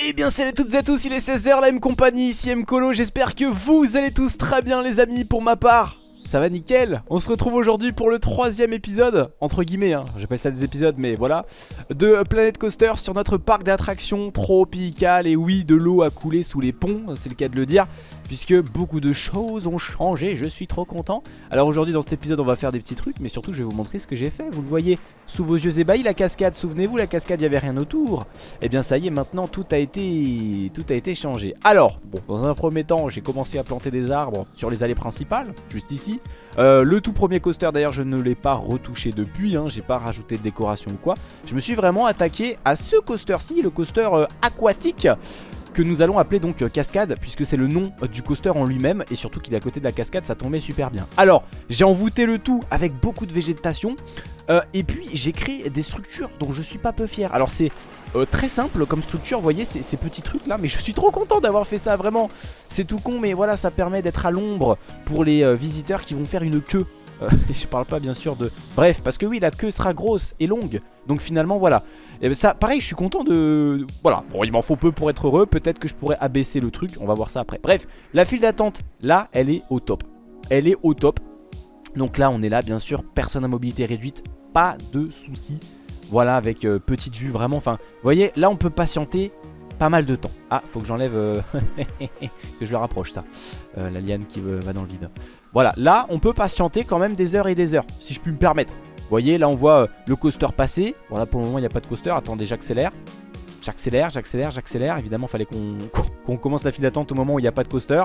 Eh bien salut toutes et à tous, il est 16h, la M compagnie, ici M Colo, j'espère que vous allez tous très bien les amis, pour ma part ça va nickel. On se retrouve aujourd'hui pour le troisième épisode, entre guillemets, hein, j'appelle ça des épisodes mais voilà De Planet Coaster sur notre parc d'attractions tropical Et oui, de l'eau a coulé sous les ponts, c'est le cas de le dire Puisque beaucoup de choses ont changé, je suis trop content. Alors aujourd'hui dans cet épisode on va faire des petits trucs Mais surtout je vais vous montrer ce que j'ai fait. Vous le voyez sous vos yeux ébahis, la cascade, souvenez-vous la cascade il n'y avait rien autour. Et eh bien ça y est maintenant tout a été tout a été changé. Alors, bon dans un premier temps j'ai commencé à planter des arbres sur les allées principales Juste ici euh, le tout premier coaster d'ailleurs je ne l'ai pas retouché depuis hein, J'ai pas rajouté de décoration ou quoi. Je me suis vraiment attaqué à ce coaster-ci Le coaster euh, aquatique que nous allons appeler donc euh, cascade puisque c'est le nom du coaster en lui-même et surtout qu'il est à côté de la cascade ça tombait super bien. Alors j'ai envoûté le tout avec beaucoup de végétation et puis j'ai créé des structures dont je suis pas peu fier. Alors c'est euh, très simple comme structure, vous voyez ces, petits trucs là Mais je suis trop content d'avoir fait ça, vraiment C'est tout con mais voilà ça permet d'être à l'ombre pour les euh, visiteurs qui vont faire une queue euh, Et je parle pas bien sûr de... Bref, parce que oui la queue sera grosse et longue Donc finalement voilà et ça, pareil, je suis content de... Voilà, bon, il m'en faut peu pour être heureux. Peut-être que je pourrais abaisser le truc. On va voir ça après. Bref, la file d'attente, là, elle est au top. Elle est au top. Donc là, on est là, bien sûr. Personne à mobilité réduite. Pas de soucis. Voilà, avec euh, petite vue vraiment. Enfin, vous voyez, là on peut patienter pas mal de temps. Ah, faut que j'enlève... Euh, que je le rapproche ça. Euh, la liane qui va dans le vide. Voilà, là on peut patienter quand même des heures et des heures, si je puis me permettre. Vous voyez, là on voit le coaster passer. Voilà, pour le moment il n'y a pas de coaster. Attendez, j'accélère. J'accélère, j'accélère, j'accélère. Évidemment, fallait qu'on commence la file d'attente au moment où il n'y a pas de coaster.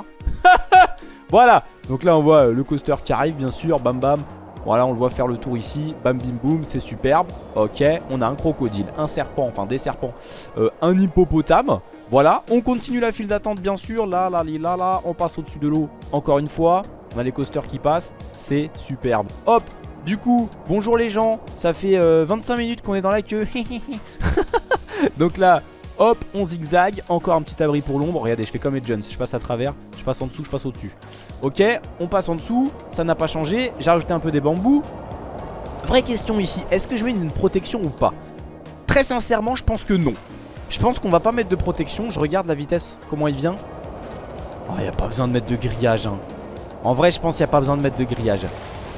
voilà, donc là on voit le coaster qui arrive, bien sûr. Bam bam. Voilà, on le voit faire le tour ici. Bam, bim, boum, c'est superbe. Ok, on a un crocodile, un serpent, enfin des serpents, euh, un hippopotame. Voilà, on continue la file d'attente bien sûr. Là, là, là, là, on passe au-dessus de l'eau encore une fois. On a les coasters qui passent, c'est superbe. Hop, du coup, bonjour les gens. Ça fait 25 euh, minutes qu'on est dans la queue. Donc là, Hop, on zigzag, encore un petit abri pour l'ombre Regardez, je fais comme Jones, je passe à travers Je passe en dessous, je passe au-dessus. Ok, on passe en dessous, ça n'a pas changé J'ai rajouté un peu des bambous. Vraie question ici, est-ce que je mets une protection ou pas? Très sincèrement, je pense que non. Je pense qu'on va pas mettre de protection Je regarde la vitesse, comment il vient. Oh, il n'y a pas besoin de mettre de grillage hein. En vrai, je pense qu'il n'y a pas besoin de mettre de grillage.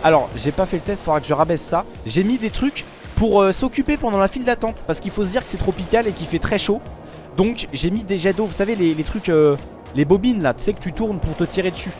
Alors, j'ai pas fait le test, faudra que je rabaisse ça. J'ai mis des trucs pour euh, s'occuper pendant la file d'attente Parce qu'il faut se dire que c'est tropical et qu'il fait très chaud. Donc j'ai mis des jets d'eau, vous savez les, trucs, euh, les bobines là, tu sais que tu tournes pour te tirer dessus.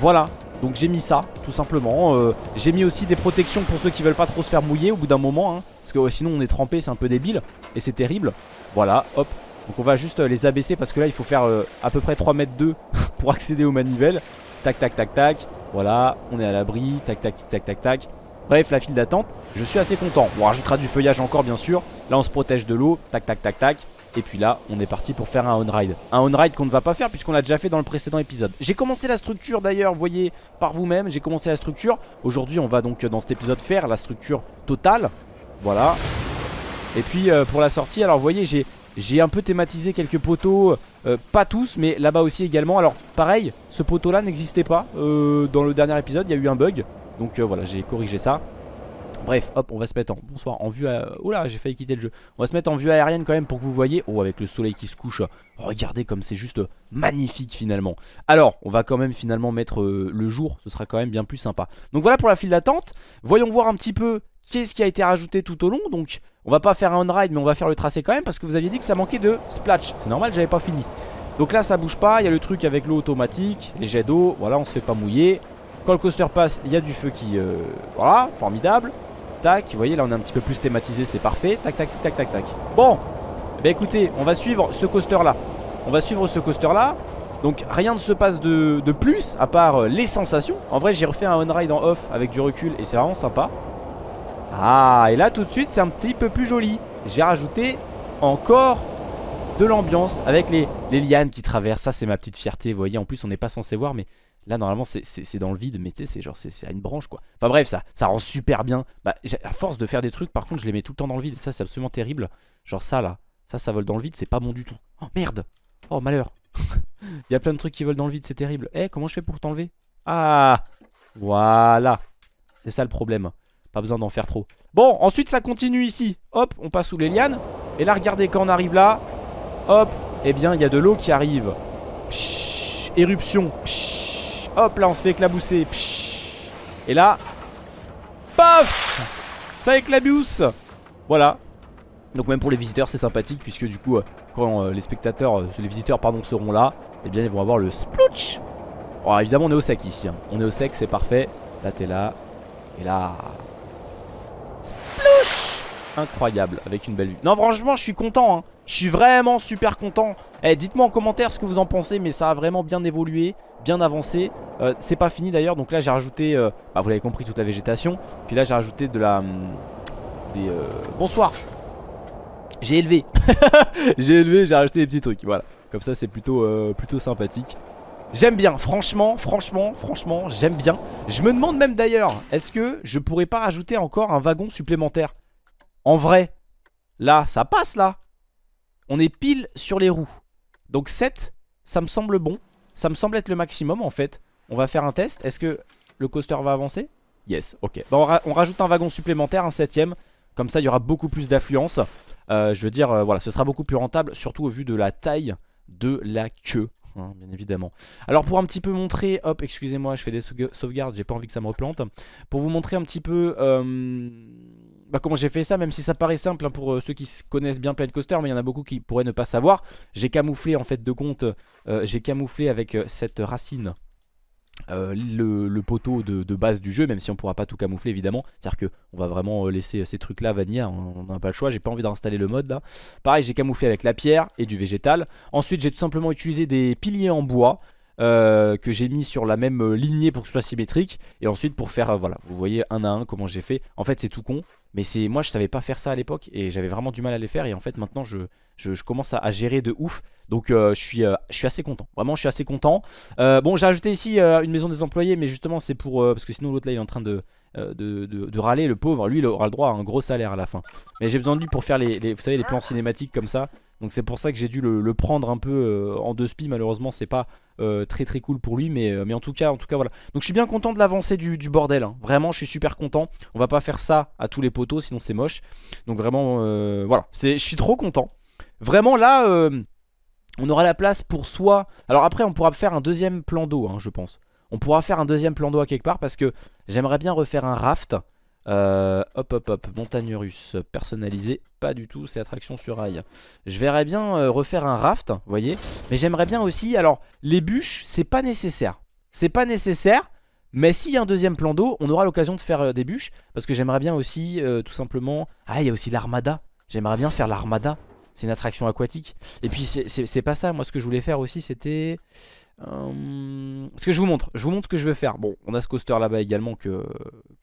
Voilà, donc j'ai mis ça tout simplement. Euh, J'ai mis aussi des protections pour ceux qui veulent pas trop se faire mouiller au bout d'un moment hein, Parce que sinon on est trempé, c'est un peu débile. Et c'est terrible, voilà, hop. Donc on va juste les abaisser parce que là il faut faire à peu près 3 mètres 2 pour accéder aux manivelles Tac tac tac tac, voilà, on est à l'abri, tac tac tac tac tac tac. Bref, la file d'attente, je suis assez content. On rajoutera du feuillage encore bien sûr. Là on se protège de l'eau, tac tac tac tac. Et puis là, on est parti pour faire un on-ride. Un on-ride qu'on ne va pas faire puisqu'on l'a déjà fait dans le précédent épisode. J'ai commencé la structure d'ailleurs, voyez, par vous-même. J'ai commencé la structure. Aujourd'hui, on va donc dans cet épisode faire la structure totale. Voilà. Et puis euh, pour la sortie, alors vous voyez, j'ai un peu thématisé quelques poteaux. Euh, pas tous, mais là-bas aussi également. Alors pareil, ce poteau-là n'existait pas euh, dans le dernier épisode. Il y a eu un bug. Donc euh, voilà j'ai corrigé ça Bref, hop, on va se mettre en bonsoir en vue. À... Oh j'ai failli quitter le jeu. On va se mettre en vue aérienne quand même pour que vous voyez. Oh, avec le soleil qui se couche. Regardez comme c'est juste magnifique finalement. Alors, on va quand même finalement mettre euh, le jour. Ce sera quand même bien plus sympa. Donc voilà pour la file d'attente. Voyons voir un petit peu qu'est-ce qui a été rajouté tout au long. Donc, on va pas faire un on-ride, mais on va faire le tracé quand même parce que vous aviez dit que ça manquait de splash. C'est normal, j'avais pas fini. Donc là, ça bouge pas. Il y a le truc avec l'eau automatique, les jets d'eau. Voilà, on se fait pas mouiller. Quand le coaster passe, il y a du feu qui... Euh, voilà, formidable. Vous voyez, là on est un petit peu plus thématisé, c'est parfait. Tac, tac, tac, tac, tac. Bon, bah écoutez, on va suivre ce coaster là. On va suivre ce coaster là. Donc rien ne se passe de, plus à part euh, les sensations. En vrai, j'ai refait un on-ride en off avec du recul et c'est vraiment sympa. Ah, et là tout de suite, c'est un petit peu plus joli. J'ai rajouté encore de l'ambiance avec les, les lianes qui traversent. Ça, c'est ma petite fierté. Vous voyez, en plus, on n'est pas censé voir, mais Là normalement c'est dans le vide mais tu sais c'est genre c'est à une branche quoi. Enfin bref ça, ça rend super bien. Bah à force de faire des trucs par contre je les mets tout le temps dans le vide. Ça c'est absolument terrible. Genre ça là, ça ça vole dans le vide c'est pas bon du tout. Oh merde. Oh malheur. Il y a plein de trucs qui volent dans le vide c'est terrible. Eh comment je fais pour t'enlever? Ah! Voilà. C'est ça le problème. Pas besoin d'en faire trop. Bon ensuite ça continue ici. Hop on passe sous les lianes. Et là regardez quand on arrive là Hop eh bien il y a de l'eau qui arrive. éruption. Hop là on se fait éclabousser. et là, paf Ça éclabousse. Voilà. Donc même pour les visiteurs c'est sympathique puisque du coup euh, quand euh, les spectateurs, euh, les visiteurs pardon seront là, eh bien ils vont avoir le splooch. Alors évidemment on est au sec ici. Hein. On est au sec c'est parfait. Là t'es là. Et là incroyable avec une belle vue. Non franchement je suis content hein. Je suis vraiment super content. Eh, Dites-moi en commentaire ce que vous en pensez Mais ça a vraiment bien évolué, bien avancé. Euh, C'est pas fini d'ailleurs Donc là j'ai rajouté, euh, bah, vous l'avez compris toute la végétation. Puis là j'ai rajouté de la... Hum, des, euh, bonsoir. J'ai élevé. J'ai élevé, j'ai rajouté des petits trucs Voilà, comme ça c'est plutôt, plutôt sympathique. J'aime bien, franchement, franchement, franchement, j'aime bien. Je me demande même d'ailleurs Est-ce que je pourrais pas rajouter encore un wagon supplémentaire? En vrai, là, ça passe là. On est pile sur les roues. Donc 7, ça me semble bon. Ça me semble être le maximum en fait. On va faire un test. Est-ce que le coaster va avancer? Yes, ok. Bon, on, rajoute un wagon supplémentaire, un septième. Comme ça, il y aura beaucoup plus d'affluence. Euh, je veux dire, euh, voilà, ce sera beaucoup plus rentable, surtout au vu de la taille de la queue. Hein, bien évidemment. Alors pour un petit peu montrer, hop, excusez-moi, je fais des sauvegardes, j'ai pas envie que ça me replante. Pour vous montrer un petit peu euh, bah, comment j'ai fait ça, même si ça paraît simple hein, pour euh, ceux qui connaissent bien Planet Coaster, mais il y en a beaucoup qui pourraient ne pas savoir. J'ai camouflé en fait de compte, euh, j'ai camouflé avec euh, cette racine le, poteau de, base du jeu, même si on pourra pas tout camoufler évidemment. C'est-à-dire qu'on va vraiment laisser ces trucs là vanilla, on n'a pas le choix, j'ai pas envie d'installer le mode là. Pareil, j'ai camouflé avec la pierre et du végétal. Ensuite, j'ai tout simplement utilisé des piliers en bois. Que j'ai mis sur la même lignée pour que ce soit symétrique. Et ensuite pour faire voilà vous voyez un à un comment j'ai fait. En fait c'est tout con mais c'est moi je savais pas faire ça à l'époque et j'avais vraiment du mal à les faire. Et en fait maintenant je, je, commence à, gérer de ouf. Donc euh, je, suis, euh, je suis assez content. Vraiment je suis assez content. Euh, bon j'ai ajouté ici une maison des employés mais justement c'est pour parce que sinon l'autre là il est en train de de, de, râler le pauvre lui il aura le droit à un gros salaire à la fin mais j'ai besoin de lui pour faire les, plans cinématiques comme ça donc c'est pour ça que j'ai dû le, prendre un peu en deux spi malheureusement c'est pas très très cool pour lui mais, en tout cas en tout cas voilà donc je suis bien content de l'avancée du, bordel hein. vraiment je suis super content on va pas faire ça à tous les poteaux sinon c'est moche. Donc vraiment, euh, voilà, je suis trop content. Vraiment là, euh, on aura la place pour soi. Alors après, on pourra faire un deuxième plan d'eau, hein, je pense. On pourra faire un deuxième plan d'eau à quelque part parce que j'aimerais bien refaire un raft. Euh, hop hop hop, montagne russe personnalisé, pas du tout, c'est attraction sur rail. Je verrais bien refaire un raft, vous voyez. Mais j'aimerais bien aussi, alors les bûches, c'est pas nécessaire. C'est pas nécessaire, mais s'il y a un deuxième plan d'eau, on aura l'occasion de faire euh, des bûches. Parce que j'aimerais bien aussi, euh, tout simplement... Ah, il y a aussi l'armada. J'aimerais bien faire l'armada. C'est une attraction aquatique. Et puis, c'est pas ça. Moi, ce que je voulais faire aussi, c'était... Euh, ce que je vous montre. Je vous montre ce que je veux faire. Bon, on a ce coaster là-bas également que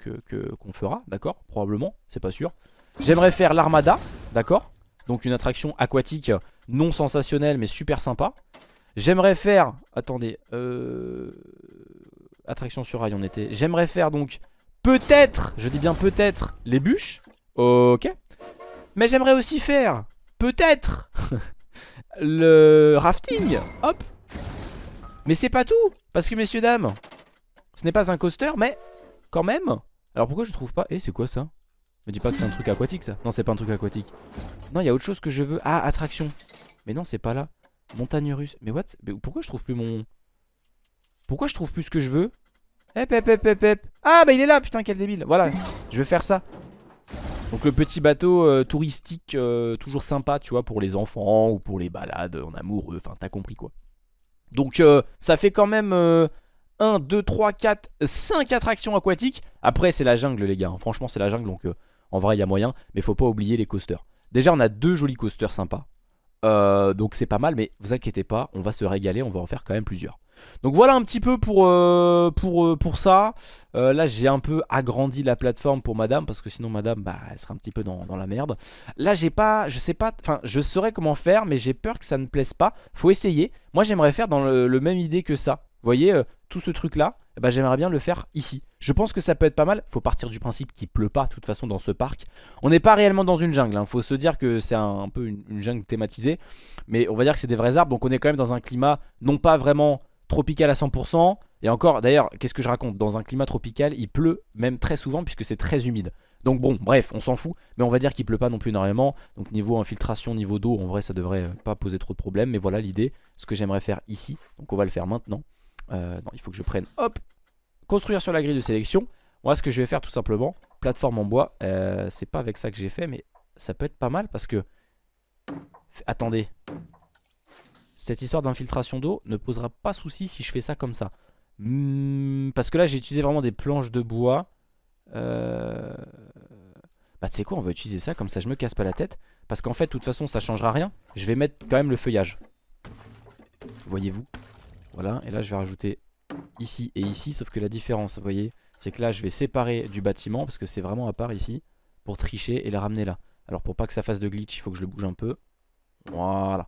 qu'on que, fera, d'accord Probablement, c'est pas sûr. J'aimerais faire l'armada, d'accord Donc une attraction aquatique non sensationnelle, mais super sympa. J'aimerais faire... Attendez, euh... Attraction sur rail on était J'aimerais faire donc peut-être Je dis bien peut-être les bûches Ok Mais j'aimerais aussi faire peut-être Le rafting Hop Mais c'est pas tout Parce que messieurs dames Ce n'est pas un coaster mais quand même. Alors pourquoi je trouve pas Eh c'est quoi ça? Me dis pas que c'est un truc aquatique ça. Non c'est pas un truc aquatique. Non il y a autre chose que je veux. Ah attraction. Mais non c'est pas là. Montagne russe. Mais what? Mais pourquoi je trouve plus mon pourquoi je trouve plus ce que je veux? Hep hep hep hep hep. Ah bah il est là putain quel débile. Voilà je vais faire ça. Donc le petit bateau euh, touristique euh, toujours sympa tu vois pour les enfants ou pour les balades en amoureux. Enfin t'as compris quoi Donc euh, ça fait quand même 1, 2, 3, 4, 5 attractions aquatiques. Après c'est la jungle les gars hein. Franchement c'est la jungle donc en vrai il y a moyen. Mais faut pas oublier les coasters. Déjà on a deux jolis coasters sympas. Donc c'est pas mal mais vous inquiétez pas On va se régaler on va en faire quand même plusieurs donc voilà un petit peu pour, euh, pour, euh, pour ça. Euh, là j'ai un peu agrandi la plateforme pour madame parce que sinon madame bah, elle serait un petit peu dans, la merde. Là j'ai pas, je sais pas, enfin je saurais comment faire mais j'ai peur que ça ne plaise pas. Faut essayer. Moi j'aimerais faire dans le, même idée que ça. Vous voyez tout ce truc là, bah, j'aimerais bien le faire ici. Je pense que ça peut être pas mal. Faut partir du principe qu'il pleut pas de toute façon dans ce parc. On n'est pas réellement dans une jungle. Hein. Faut se dire que c'est un, peu une jungle thématisée. Mais on va dire que c'est des vrais arbres. Donc on est quand même dans un climat non pas vraiment tropical à 100%. Et encore, d'ailleurs, qu'est-ce que je raconte? Dans un climat tropical, il pleut même très souvent puisque c'est très humide. Donc bon, bref, on s'en fout. Mais on va dire qu'il pleut pas non plus énormément. Donc niveau infiltration, niveau d'eau, en vrai, ça devrait pas poser trop de problèmes. Mais voilà l'idée, ce que j'aimerais faire ici. Donc on va le faire maintenant. Euh, il faut que je prenne, hop, construire sur la grille de sélection. Moi, ce que je vais faire tout simplement, plateforme en bois. Euh, c'est pas avec ça que j'ai fait, mais ça peut être pas mal parce que... Attendez. Cette histoire d'infiltration d'eau ne posera pas souci si je fais ça comme ça. Hmm, parce que là, j'ai utilisé vraiment des planches de bois. Euh... Bah tu sais quoi on va utiliser ça comme ça je me casse pas la tête. Parce qu'en fait de toute façon ça changera rien. Je vais mettre quand même le feuillage. Voyez-vous. Voilà et là je vais rajouter ici et ici Sauf que la différence vous voyez C'est que là je vais séparer du bâtiment Parce que c'est vraiment à part ici Pour tricher et la ramener là. Alors pour pas que ça fasse de glitch il faut que je le bouge un peu. Voilà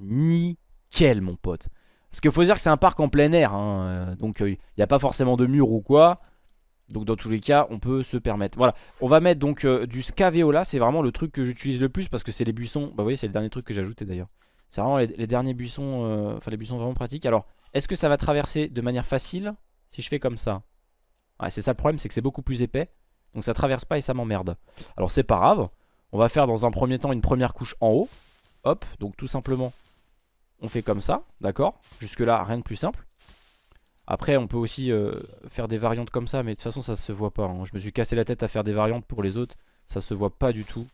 Nickel mon pote. Parce qu'il faut dire que c'est un parc en plein air hein. Euh, donc il euh, n'y a pas forcément de mur ou quoi. Donc dans tous les cas on peut se permettre. Voilà. On va mettre donc euh, du scavéola C'est vraiment le truc que j'utilise le plus Parce que c'est les buissons. Bah vous voyez c'est le dernier truc que j'ai d'ailleurs. C'est vraiment les, derniers buissons Enfin les buissons vraiment pratiques. Alors est-ce que ça va traverser de manière facile Si je fais comme ça? Ouais c'est ça le problème c'est que c'est beaucoup plus épais. Donc ça traverse pas et ça m'emmerde. Alors c'est pas grave. On va faire dans un premier temps une première couche en haut. Hop. Donc tout simplement On fait comme ça d'accord? Jusque là rien de plus simple. Après on peut aussi euh, faire des variantes comme ça Mais de toute façon ça se voit pas hein. Je me suis cassé la tête à faire des variantes pour les autres. Ça se voit pas du tout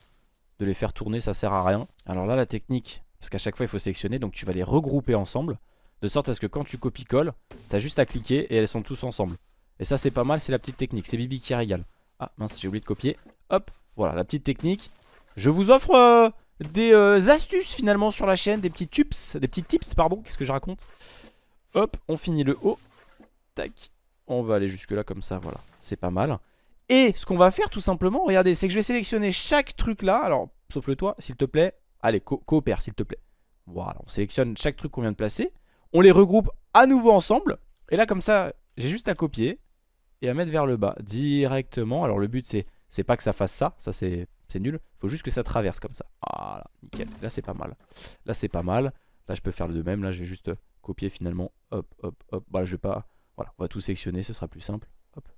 De les faire tourner ça sert à rien. Alors là la technique Parce qu'à chaque fois il faut sélectionner Donc tu vas les regrouper ensemble De sorte à ce que quand tu copies-colles T'as juste à cliquer et elles sont tous ensemble. Et ça c'est pas mal c'est la petite technique C'est Bibi qui régale. Ah mince j'ai oublié de copier. Hop voilà la petite technique. Je vous offre euh, des euh, astuces finalement sur la chaîne Des petits tips Des petits tips pardon Qu'est-ce que je raconte Hop on finit le haut Tac. On va aller jusque là comme ça, voilà. C'est pas mal. Et ce qu'on va faire tout simplement, regardez, c'est que je vais sélectionner chaque truc là. Alors, sauf le toit, s'il te plaît. Allez, coopère, s'il te plaît. Voilà, on sélectionne chaque truc qu'on vient de placer. On les regroupe à nouveau ensemble. Et là, comme ça, j'ai juste à copier et à mettre vers le bas directement. Alors, le but, c'est c'est pas que ça fasse ça. Ça, c'est nul. Il faut juste que ça traverse comme ça. Voilà, nickel. Là, c'est pas mal. Là, c'est pas mal. Là, je peux faire le même. Là, je vais juste copier finalement. Hop, hop, hop. Bah, je vais pas voilà, on va tout sélectionner, ce sera plus simple. Hop.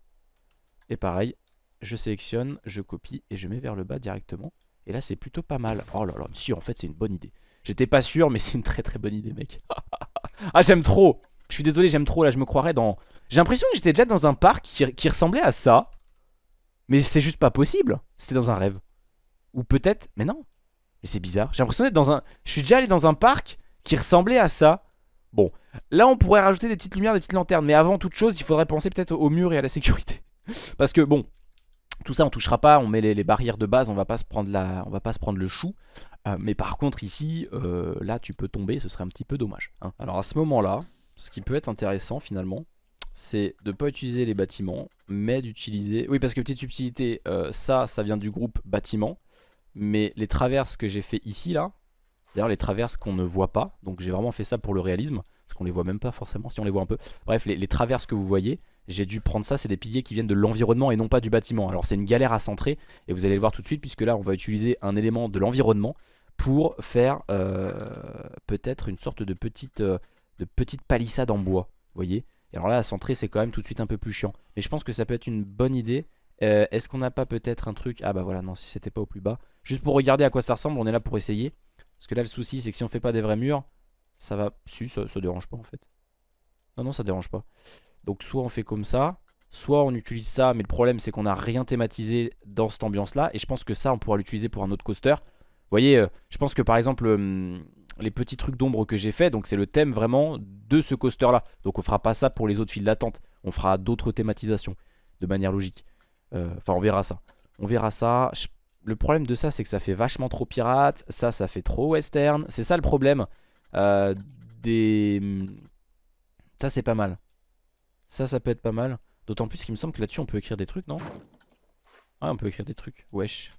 Et pareil, je sélectionne, je copie et je mets vers le bas directement. Et là, c'est plutôt pas mal. Oh là là, si, en fait, c'est une bonne idée. J'étais pas sûr, mais c'est une très très bonne idée, mec. ah, j'aime trop. Je suis désolé, j'aime trop. Là, je me croirais dans... J'ai l'impression que j'étais déjà dans un parc qui, qui ressemblait à ça. Mais c'est juste pas possible. C'était dans un rêve. Ou peut-être... Mais non. Mais c'est bizarre. J'ai l'impression d'être dans un... Je suis déjà allé dans un parc qui ressemblait à ça. Bon, là on pourrait rajouter des petites lumières, des petites lanternes Mais avant toute chose, il faudrait penser peut-être au mur et à la sécurité Parce que bon, tout ça on touchera pas, on met les, barrières de base, on va pas se prendre, la, on va pas se prendre le chou euh, Mais par contre ici, euh, là tu peux tomber, ce serait un petit peu dommage hein. Alors à ce moment là, ce qui peut être intéressant finalement c'est de pas utiliser les bâtiments mais d'utiliser oui parce que petite subtilité euh, ça ça vient du groupe bâtiment mais les traverses que j'ai fait ici là D'ailleurs les traverses qu'on ne voit pas Donc j'ai vraiment fait ça pour le réalisme Parce qu'on les voit même pas forcément si on les voit un peu. Bref les, traverses que vous voyez J'ai dû prendre ça c'est des piliers qui viennent de l'environnement et non pas du bâtiment. Alors c'est une galère à centrer Et vous allez le voir tout de suite puisque là on va utiliser un élément de l'environnement Pour faire euh, peut-être une sorte de petite, euh, de petite palissade en bois Vous voyez. Et alors là à centrer c'est quand même tout de suite un peu plus chiant. Mais je pense que ça peut être une bonne idée euh, Est-ce qu'on n'a pas peut-être un truc Ah bah voilà non si c'était pas au plus bas. Juste pour regarder à quoi ça ressemble on est là pour essayer. Parce que là le souci c'est que si on fait pas des vrais murs Ça va... Si ça, ça dérange pas en fait. Non non ça dérange pas. Donc soit on fait comme ça Soit on utilise ça mais le problème c'est qu'on a rien thématisé dans cette ambiance là Et je pense que ça on pourra l'utiliser pour un autre coaster. Vous voyez euh, je pense que par exemple euh, Les petits trucs d'ombre que j'ai fait Donc c'est le thème vraiment de ce coaster là Donc on fera pas ça pour les autres files d'attente. On fera d'autres thématisations De manière logique Enfin on verra ça On verra ça le problème de ça, c'est que ça fait vachement trop pirate. Ça, ça fait trop western. C'est ça le problème. Euh, des... Ça, c'est pas mal. Ça, ça peut être pas mal. D'autant plus qu'il me semble que là-dessus, on peut écrire des trucs, non? Ah, on peut écrire des trucs. Wesh.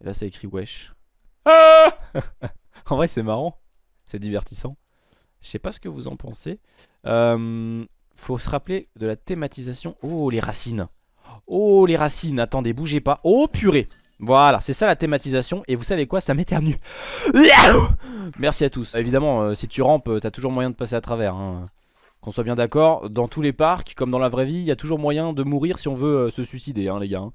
Et là, ça écrit wesh. Ah en vrai, c'est marrant. C'est divertissant. Je sais pas ce que vous en pensez. Euh, faut se rappeler de la thématisation. Oh, les racines. Oh les racines, attendez, bougez pas Oh purée voilà, c'est ça la thématisation Et vous savez quoi, ça m'éternue Merci à tous Évidemment, euh, si tu rampes, euh, t'as toujours moyen de passer à travers hein. Qu'on soit bien d'accord, dans tous les parcs, comme dans la vraie vie, il y a toujours moyen de mourir si on veut euh, se suicider, hein, les gars. hein.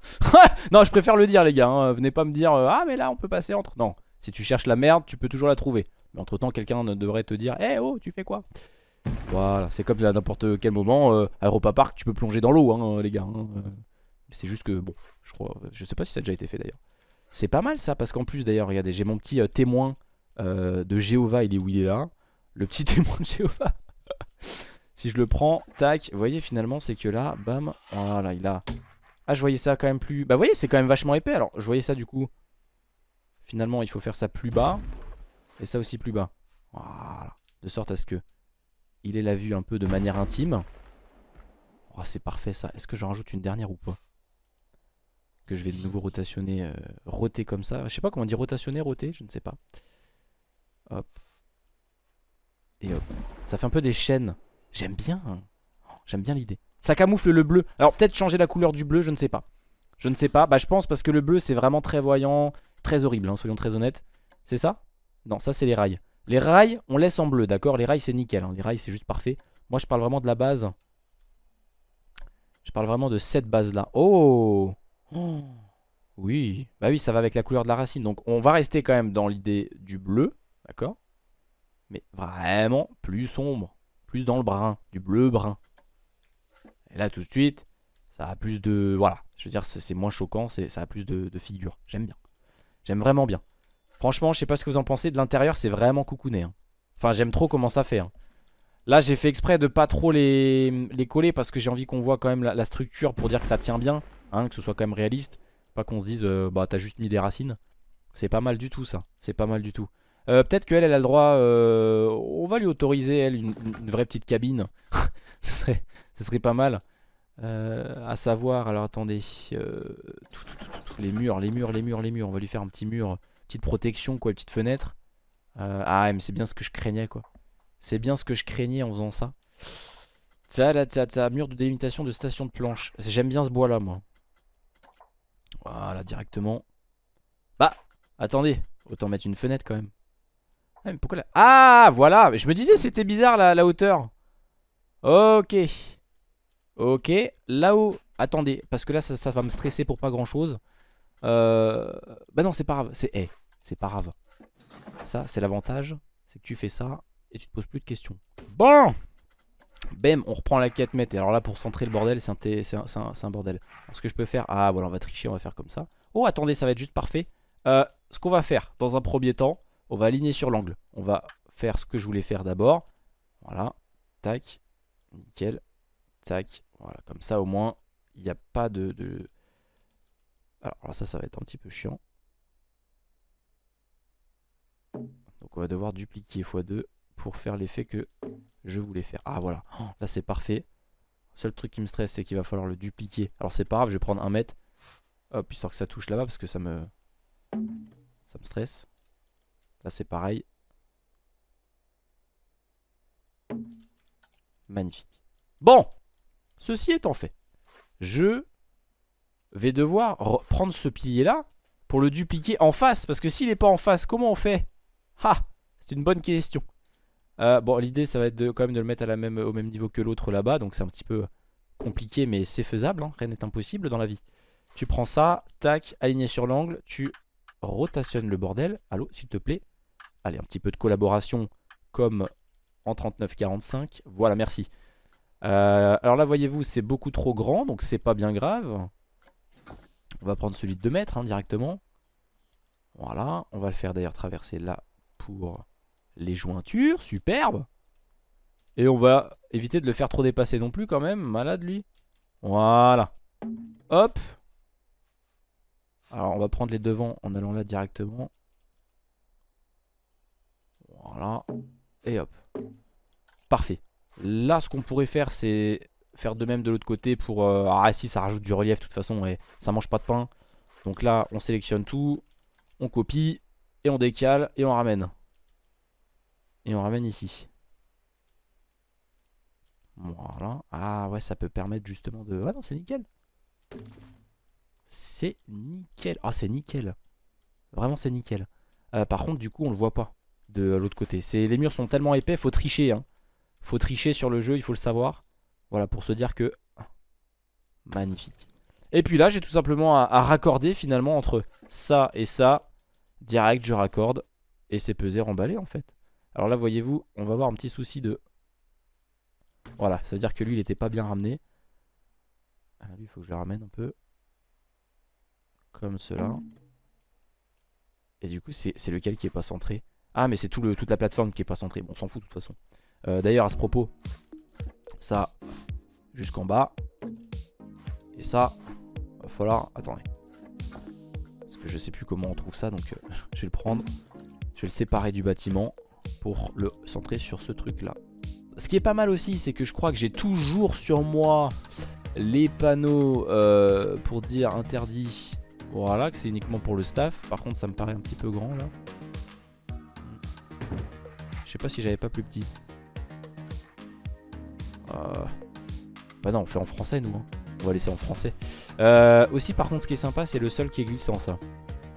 non, je préfère le dire, les gars. hein. Venez pas me dire, ah, mais là, on peut passer entre. Non, si tu cherches la merde, tu peux toujours la trouver. Mais entre temps, quelqu'un devrait te dire, eh oh, tu fais quoi? Voilà, c'est comme à n'importe quel moment, euh, Europa Park, tu peux plonger dans l'eau, hein, les gars. hein. Euh, C'est juste que, bon, je crois, je sais pas si ça a déjà été fait d'ailleurs. C'est pas mal ça, parce qu'en plus, d'ailleurs, regardez, j'ai mon petit euh, témoin euh, de Jéhovah, il est où il est là. Le petit témoin de Jéhovah. si je le prends, tac, vous voyez finalement c'est que là, bam, voilà, il a... Ah je voyais ça quand même plus... Bah vous voyez c'est quand même vachement épais alors, je voyais ça du coup. Finalement il faut faire ça plus bas. Et ça aussi plus bas. Voilà, de sorte à ce que il ait la vue un peu de manière intime. Oh c'est parfait ça, est-ce que j'en rajoute une dernière ou pas? Que je vais de nouveau rotationner, euh, roter comme ça. Je sais pas comment on dit rotationner, roter, je ne sais pas. Hop. Et hop. Ça fait un peu des chaînes. J'aime bien. hein. Oh, J'aime bien l'idée. Ça camoufle le bleu. Alors peut-être changer la couleur du bleu, je ne sais pas. Je ne sais pas. Bah je pense parce que le bleu c'est vraiment très voyant. Très horrible, hein, soyons très honnêtes. C'est ça? Non, ça c'est les rails. Les rails, on laisse en bleu, d'accord? Les rails c'est nickel. hein. Les rails c'est juste parfait. Moi je parle vraiment de la base. Je parle vraiment de cette base là. Oh. Oui. Bah oui, ça va avec la couleur de la racine. Donc on va rester quand même dans l'idée du bleu. D'accord? Mais vraiment plus sombre. Plus dans le brun. Du bleu brun. Et là tout de suite, ça a plus de... Voilà. Je veux dire, c'est moins choquant. Ça a plus de figure. J'aime bien. J'aime vraiment bien. Franchement, je sais pas ce que vous en pensez. De l'intérieur, c'est vraiment coucouné. hein. Enfin, j'aime trop comment ça fait. hein. Là, j'ai fait exprès de pas trop les, coller parce que j'ai envie qu'on voit quand même la, structure pour dire que ça tient bien. hein, que ce soit quand même réaliste. Pas qu'on se dise, euh, bah t'as juste mis des racines. C'est pas mal du tout ça. C'est pas mal du tout. Euh, Peut-être qu'elle, elle a le droit. euh, on va lui autoriser, elle, une, vraie petite cabine. ce, serait, serait pas mal. À savoir, alors attendez. les murs, les murs, les murs, les murs. On va lui faire un petit mur. Petite protection, quoi, petite fenêtre. Euh, ah, mais c'est bien ce que je craignais, quoi. C'est bien ce que je craignais en faisant ça. Tcha, là, tcha, tcha, mur de délimitation de station de planche. J'aime bien ce bois là, moi. Voilà, directement. Bah, attendez. Autant mettre une fenêtre quand même. Ah, mais pourquoi là Ah, voilà. Je me disais, c'était bizarre la, hauteur. Ok. Ok. Là-haut. Attendez, parce que là, ça, ça va me stresser pour pas grand chose. Euh... Bah non, c'est pas grave. C'est eh, c'est pas grave. Ça, c'est l'avantage. C'est que tu fais ça et tu te poses plus de questions. Bon Bam, on reprend la quête mètre. Et alors là, pour centrer le bordel, c'est un, bordel. Ce que je peux faire... Ah, voilà, on va tricher, on va faire comme ça. Oh, attendez, ça va être juste parfait. Euh, ce qu'on va faire, dans un premier temps, on va aligner sur l'angle. On va faire ce que je voulais faire d'abord. Voilà. Tac. Nickel. Tac. Voilà, comme ça, au moins, il n'y a pas de... Alors ça, ça va être un petit peu chiant. Donc on va devoir dupliquer x2 pour faire l'effet que je voulais faire. Ah voilà, Oh, là c'est parfait. Seul truc qui me stresse c'est qu'il va falloir le dupliquer. Alors c'est pas grave, je vais prendre un mètre. Hop, histoire que ça touche là-bas parce que ça me... Ça me stresse. Là c'est pareil. Magnifique. Bon Ceci étant fait, je vais devoir re- prendre ce pilier là pour le dupliquer en face. Parce que s'il n'est pas en face, comment on fait? Ah C'est une bonne question. Euh, bon, l'idée, ça va être quand même de le mettre à la même, au même niveau que l'autre là-bas. Donc c'est un petit peu compliqué, mais c'est faisable. hein. Rien n'est impossible dans la vie. Tu prends ça, tac, aligné sur l'angle. Tu rotationnes le bordel. Allô, s'il te plaît? Allez, un petit peu de collaboration comme en 39-45. Voilà, merci. Euh, alors là, voyez-vous, c'est beaucoup trop grand, donc c'est pas bien grave. On va prendre celui de 2 mètres hein, directement. Voilà, on va le faire d'ailleurs traverser là pour les jointures, superbe. Et on va éviter de le faire trop dépasser non plus quand même, malade lui. Voilà. Hop. Alors on va prendre les devants en allant là directement. Voilà. Et hop. Parfait. Là ce qu'on pourrait faire c'est faire de même de l'autre côté pour... euh, Ah si ça rajoute du relief de toute façon et ça mange pas de pain. Donc là on sélectionne tout. On copie. Et on décale. Et on ramène. Et on ramène ici. Voilà. Ah ouais ça peut permettre justement de... Ah non c'est nickel. C'est nickel. Ah c'est nickel. Vraiment c'est nickel. Euh, par contre du coup on le voit pas de l'autre côté. Les murs sont tellement épais faut tricher hein. Faut tricher sur le jeu, il faut le savoir. Voilà, pour se dire que... Magnifique. Et puis là, j'ai tout simplement à, raccorder finalement entre ça et ça. Direct, je raccorde. Et c'est pesé, remballé en fait. Alors là, voyez-vous, on va avoir un petit souci de... Voilà, ça veut dire que lui, il était pas bien ramené. Ah, lui, il faut que je le ramène un peu. Comme cela. Et du coup, c'est lequel qui est pas centré? Ah, mais c'est tout toute la plateforme qui est pas centrée. Bon, on s'en fout de toute façon. Euh, d'ailleurs, à ce propos, ça, jusqu'en bas. Et ça, va falloir... Attendez. Parce que je sais plus comment on trouve ça, donc euh, je vais le prendre. Je vais le séparer du bâtiment pour le centrer sur ce truc-là. Ce qui est pas mal aussi, c'est que je crois que j'ai toujours sur moi les panneaux euh, pour dire interdit. Voilà, que c'est uniquement pour le staff. Par contre, ça me paraît un petit peu grand là. Je sais pas si j'avais pas plus petit. Euh, bah non, on fait en français nous. Hein. On va laisser en français. Euh, aussi, par contre, ce qui est sympa, c'est le sol qui est glissant, ça.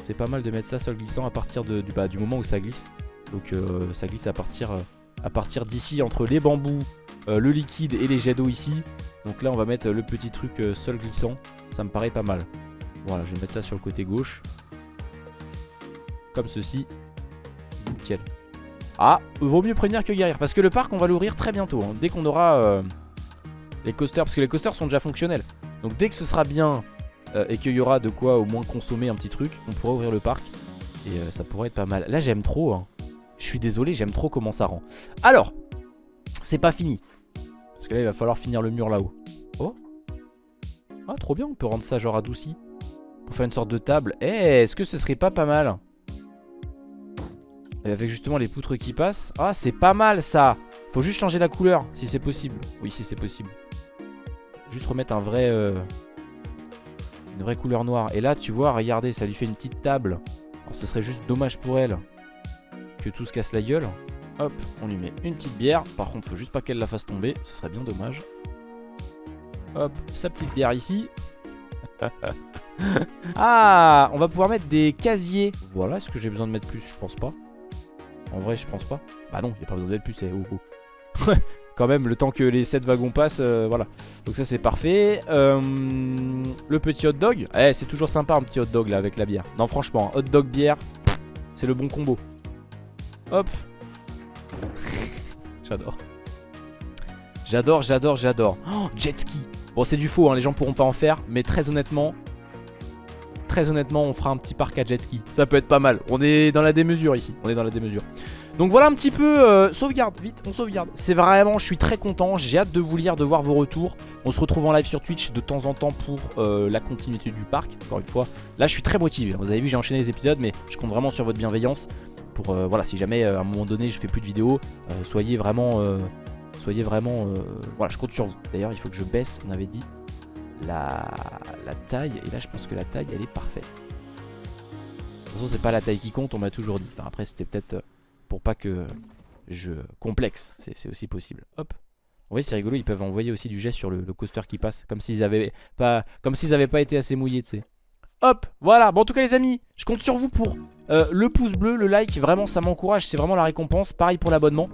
C'est pas mal de mettre ça sol glissant à partir bah, du moment où ça glisse. Donc euh, ça glisse à partir, à partir d'ici, entre les bambous, le liquide et les jets d'eau ici. Donc là, on va mettre le petit truc sol glissant. Ça me paraît pas mal. Voilà, je vais mettre ça sur le côté gauche. Comme ceci. Nickel. Ah, vaut mieux prévenir que guérir. Parce que le parc, on va l'ouvrir très bientôt. Hein. dès qu'on aura euh, les coasters. Parce que les coasters sont déjà fonctionnels. Donc dès que ce sera bien euh, et qu'il y aura de quoi au moins consommer un petit truc, on pourra ouvrir le parc. Et euh, ça pourrait être pas mal. Là, j'aime trop. Hein. Je suis désolé, j'aime trop comment ça rend. Alors, c'est pas fini. Parce que là, il va falloir finir le mur là-haut. Oh Ah, trop bien, on peut rendre ça genre adouci. Pour faire une sorte de table. Eh, est-ce que ce serait pas pas mal? Avec justement les poutres qui passent. Ah, c'est pas mal ça. Faut juste changer la couleur, si c'est possible. Oui, si c'est possible. Juste remettre un vrai... Euh, une vraie couleur noire. Et là, tu vois, regardez, ça lui fait une petite table. Alors, ce serait juste dommage pour elle que tout se casse la gueule. Hop, on lui met une petite bière. Par contre, faut juste pas qu'elle la fasse tomber. Ce serait bien dommage. Hop, sa petite bière ici. ah, on va pouvoir mettre des casiers. Voilà, est-ce que j'ai besoin de mettre plus? Je pense pas. En vrai, je pense pas. Bah non, il n'y a pas besoin d'être plus, c'est oh, Quand même, le temps que les 7 wagons passent, euh, voilà. Donc ça, c'est parfait. Euh, le petit hot dog. Eh, c'est toujours sympa un petit hot dog là avec la bière. Non, franchement, hot dog bière, c'est le bon combo. Hop. j'adore. J'adore, j'adore, j'adore. Oh, jet ski. Bon, c'est du faux, hein, les gens pourront pas en faire. Mais très honnêtement, honnêtement, on fera un petit parc à jet ski. Ça peut être pas mal. On est dans la démesure ici. On est dans la démesure. Donc voilà un petit peu, euh, sauvegarde, vite, on sauvegarde. C'est vraiment, je suis très content, j'ai hâte de vous lire, de voir vos retours. On se retrouve en live sur Twitch de temps en temps pour euh, la continuité du parc, encore une fois. Là, je suis très motivé, vous avez vu, j'ai enchaîné les épisodes, mais je compte vraiment sur votre bienveillance. Pour, euh, voilà, si jamais à un moment donné, je fais plus de vidéos, soyez vraiment, soyez vraiment, voilà, je compte sur vous. D'ailleurs, il faut que je baisse, on avait dit, la, taille. Et là, je pense que la taille, elle est parfaite. De toute façon, c'est pas la taille qui compte, on m'a toujours dit. Enfin, après, c'était peut-être euh, pour pas que je complexe. C'est aussi possible. Hop. Vous voyez, c'est rigolo, ils peuvent envoyer aussi du jet sur le, coaster qui passe. Comme s'ils avaient pas comme s'ils avaient pas été assez mouillés, tu sais. Hop, voilà. Bon, en tout cas, les amis, je compte sur vous pour euh, le pouce bleu, le like. Vraiment, ça m'encourage. C'est vraiment la récompense. Pareil pour l'abonnement.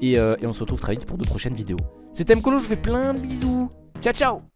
Et, euh, et, on se retrouve très vite pour de prochaines vidéos. C'était Mkolo, je vous fais plein de bisous. Ciao, ciao